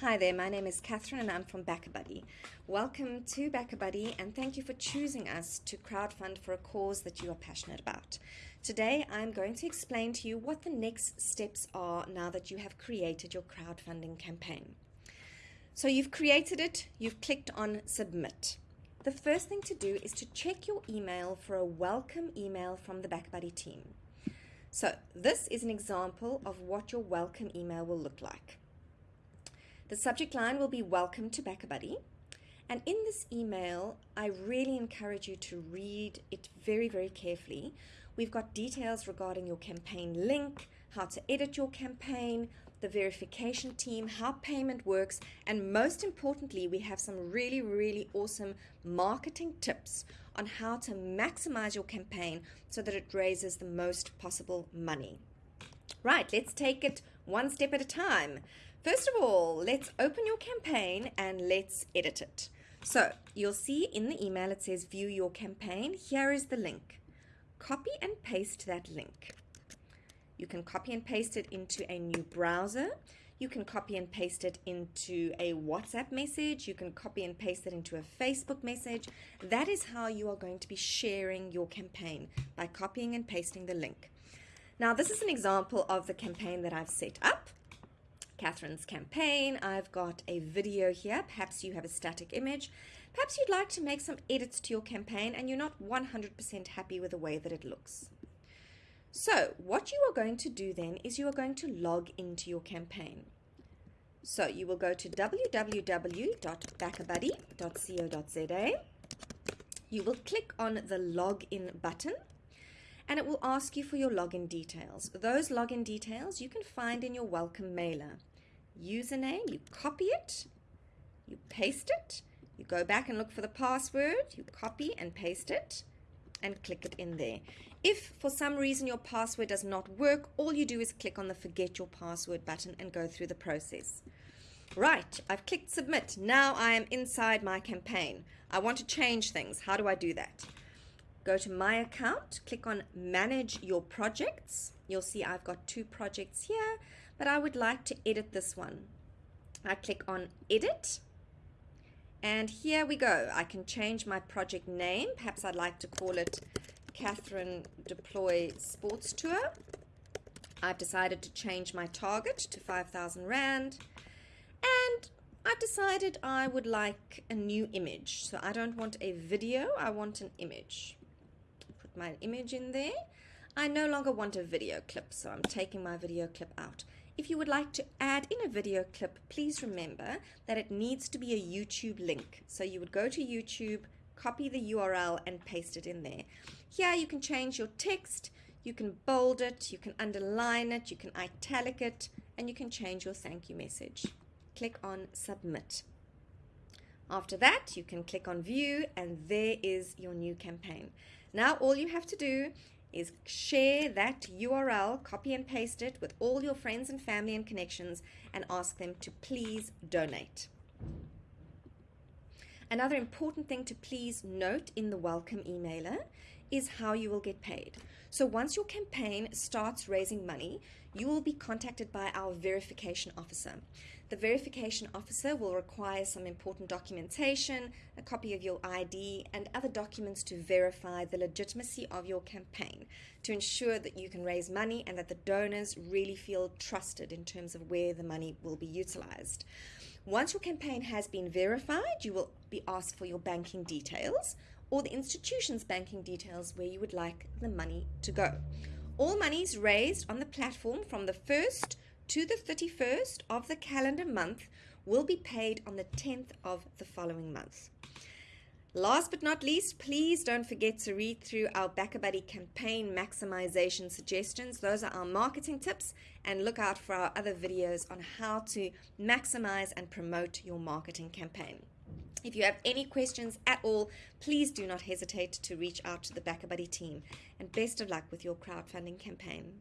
Hi there, my name is Catherine and I'm from BackaBuddy. Welcome to BackaBuddy and thank you for choosing us to crowdfund for a cause that you are passionate about. Today I'm going to explain to you what the next steps are now that you have created your crowdfunding campaign. So you've created it, you've clicked on submit. The first thing to do is to check your email for a welcome email from the BackaBuddy team. So this is an example of what your welcome email will look like. The subject line will be Welcome to BackaBuddy. And in this email, I really encourage you to read it very, very carefully. We've got details regarding your campaign link, how to edit your campaign, the verification team, how payment works, and most importantly, we have some really, really awesome marketing tips on how to maximize your campaign so that it raises the most possible money. Right, let's take it one step at a time. First of all, let's open your campaign and let's edit it. So you'll see in the email it says view your campaign. Here is the link. Copy and paste that link. You can copy and paste it into a new browser. You can copy and paste it into a WhatsApp message. You can copy and paste it into a Facebook message. That is how you are going to be sharing your campaign by copying and pasting the link. Now, this is an example of the campaign that I've set up. Catherine's campaign. I've got a video here. Perhaps you have a static image. Perhaps you'd like to make some edits to your campaign and you're not 100% happy with the way that it looks. So what you are going to do then is you are going to log into your campaign. So you will go to www.backabuddy.co.za. You will click on the login button and it will ask you for your login details. Those login details you can find in your welcome mailer username, you copy it, you paste it, you go back and look for the password, you copy and paste it, and click it in there. If for some reason your password does not work, all you do is click on the forget your password button and go through the process. Right, I've clicked submit. Now I am inside my campaign. I want to change things. How do I do that? Go to my account, click on manage your projects. You'll see I've got two projects here but I would like to edit this one. I click on edit and here we go. I can change my project name. Perhaps I'd like to call it Catherine Deploy Sports Tour. I've decided to change my target to 5,000 Rand and I've decided I would like a new image. So I don't want a video, I want an image. Put my image in there. I no longer want a video clip, so I'm taking my video clip out. If you would like to add in a video clip, please remember that it needs to be a YouTube link. So you would go to YouTube, copy the URL and paste it in there. Here you can change your text, you can bold it, you can underline it, you can italic it, and you can change your thank you message. Click on submit. After that, you can click on view and there is your new campaign. Now all you have to do is share that URL, copy and paste it with all your friends and family and connections and ask them to please donate. Another important thing to please note in the welcome emailer is how you will get paid. So once your campaign starts raising money, you will be contacted by our verification officer. The verification officer will require some important documentation, a copy of your ID, and other documents to verify the legitimacy of your campaign to ensure that you can raise money and that the donors really feel trusted in terms of where the money will be utilized. Once your campaign has been verified, you will be asked for your banking details or the institution's banking details where you would like the money to go. All monies raised on the platform from the 1st to the 31st of the calendar month will be paid on the 10th of the following month. Last but not least, please don't forget to read through our BackaBuddy campaign maximization suggestions. Those are our marketing tips and look out for our other videos on how to maximize and promote your marketing campaign. If you have any questions at all, please do not hesitate to reach out to the BackaBuddy team. And best of luck with your crowdfunding campaign.